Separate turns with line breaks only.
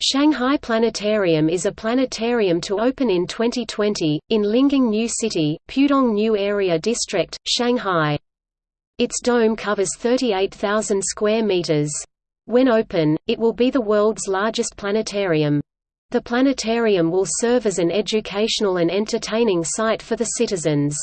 Shanghai Planetarium is a planetarium to open in 2020, in Lingang New City, Pudong New Area District, Shanghai. Its dome covers 38,000 square meters. When open, it will be the world's largest planetarium. The planetarium will serve as an educational and entertaining site for the citizens.